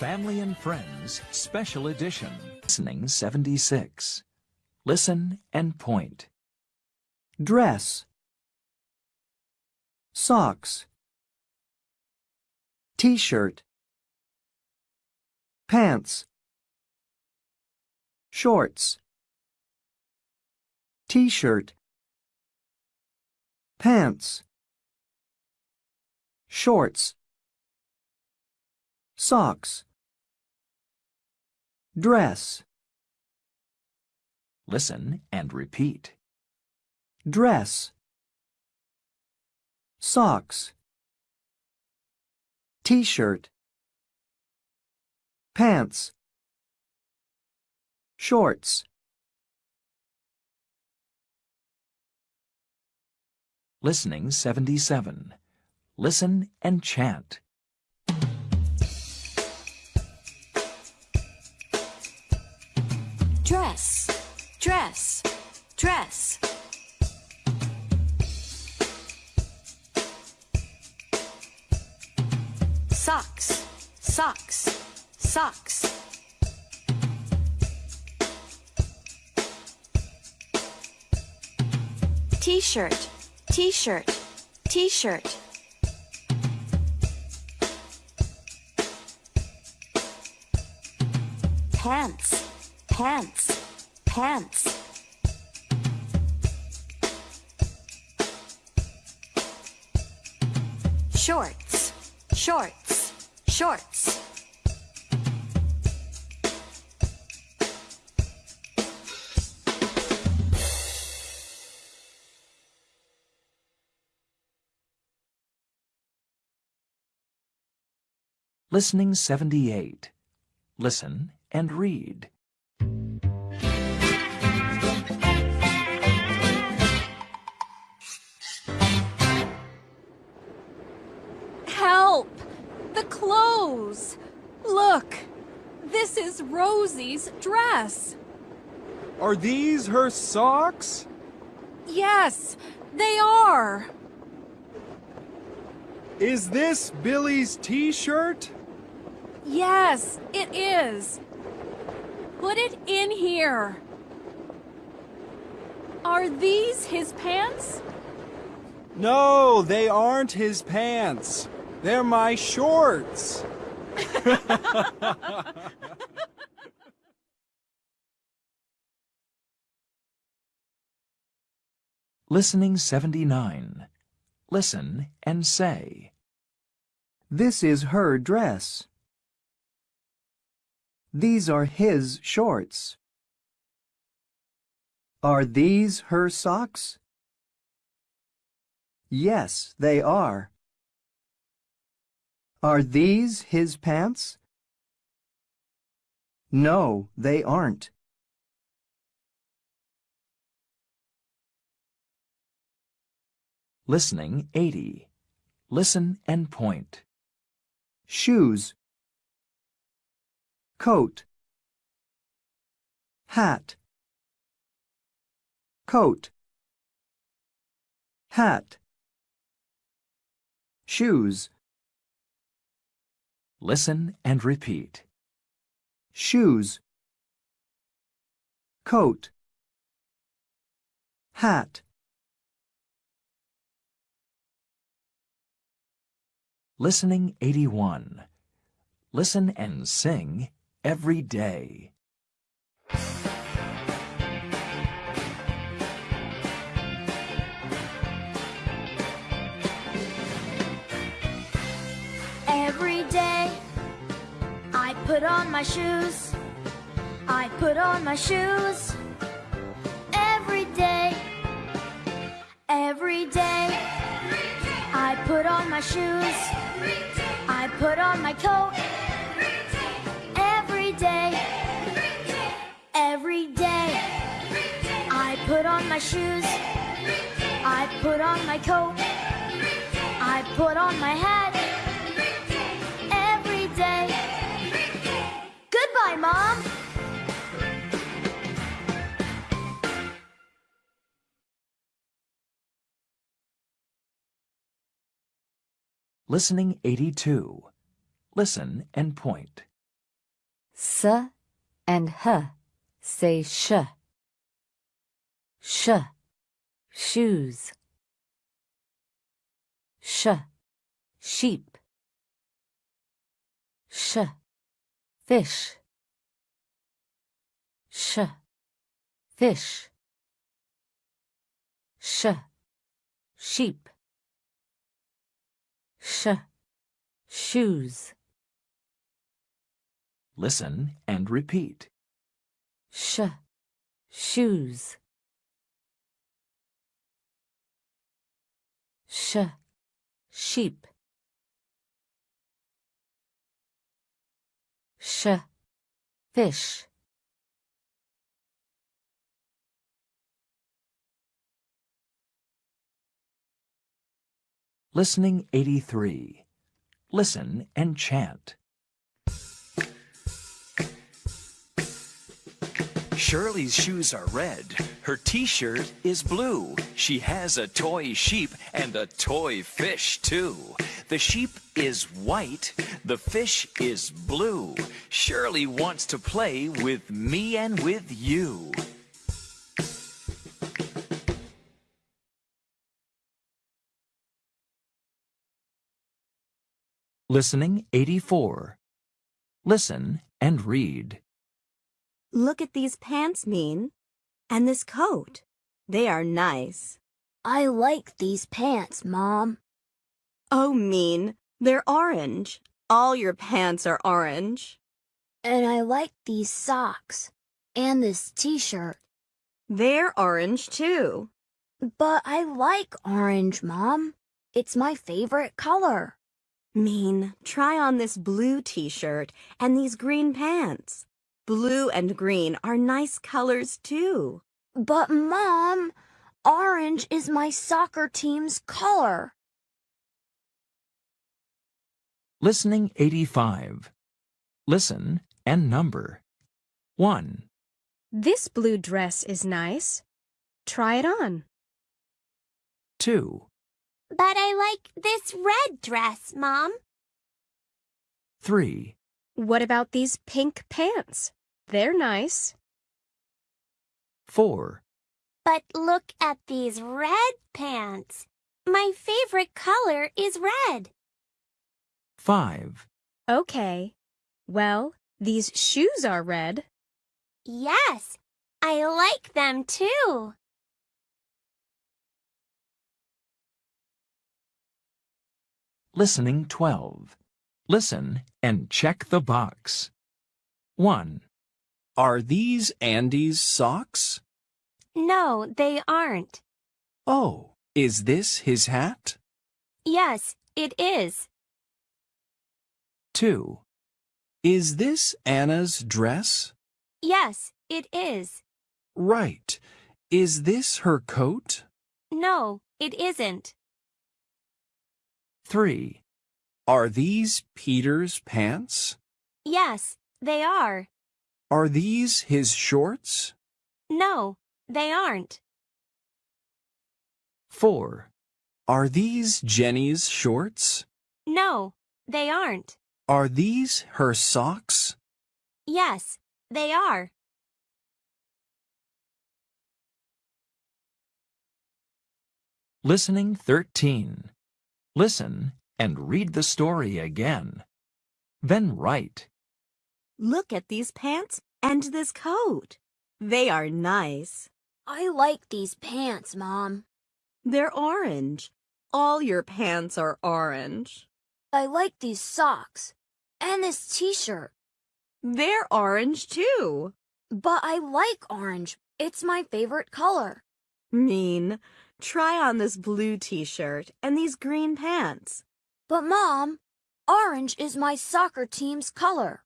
Family and Friends Special Edition. Listening 76. Listen and point. dress. Socks. T-shirt. Pants. Shorts. T-shirt. Pants. Shorts. Socks dress Listen and repeat. dress socks t-shirt pants shorts Listening 77. Listen and chant. Dress, dress. Socks, socks, socks. T-shirt, t-shirt, t-shirt. Pants, pants, pants. Shorts, shorts, shorts. Listening 78. Listen and read. Clothes! Look! This is Rosy's dress! Are these her socks? Yes, they are! Is this Billy's t-shirt? Yes, it is! Put it in here! Are these his pants? No, they aren't his pants. They're my shorts. Listening 79. Listen and say. This is her dress. These are his shorts. Are these her socks? Yes, they are. Are these his pants? No, they aren't. Listening 80. Listen and point. shoes coat hat coat hat shoes Listen and repeat. shoes coat hat Listening 81. Listen and sing every day. Every day I put on my shoes. I put on my shoes. Every day. Every day. I put on my shoes. I put on my coat. Every day. Every day. I put on my shoes. I put on my coat. I put on my hat. Every day. Goodbye, Mom. Listening 82. Listen and point. S and H say sh. Sh. Shoes. Sh. Sheep. Sh. Fish. Sh. Fish. Sh. Sheep. Sh. Shoes. Listen and repeat. Sh. Shoes. Sh. Sheep. Sh. Fish. Listening 83. Listen and chant. Shirley's shoes are red. Her t-shirt is blue. She has a toy sheep and a toy fish too. The sheep is white. The fish is blue. Shirley wants to play with me and with you. Listening 84. Listen and read. Look at these pants, Mean. And this coat. They are nice. I like these pants, Mom. Oh, Mean. They're orange. All your pants are orange. And I like these socks. And this t-shirt. They're orange, too. But I like orange, Mom. It's my favorite color. Mean, try on this blue t-shirt and these green pants. Blue and green are nice colors, too. But, Mom, orange is my soccer team's color. Listening 85. Listen and number. 1, This blue dress is nice. Try it on. 2, But I like this red dress, Mom. 3, What about these pink pants? They're nice. 4, But look at these red pants. My favorite color is red. 5, Okay. Well, these shoes are red. Yes, I like them too. Listening 12. Listen and check the box. 1, Are these Andy's socks? No, they aren't. Oh, is this his hat? Yes, it is. 2, Is this Anna's dress? Yes, it is. Right. Is this her coat? No, it isn't. 3, Are these Peter's pants? Yes, they are. Are these his shorts? No, they aren't. 4, Are these Jenny's shorts? No, they aren't. Are these her socks? Yes, they are. Listening 13. Listen and read the story again. Then write. Look at these pants and this coat. They are nice. I like these pants, Mom. They're orange. All your pants are orange. I like these socks. And this t-shirt. They're orange, too. But I like orange. It's my favorite color. Mean, try on this blue t-shirt and these green pants. But, Mom, orange is my soccer team's color.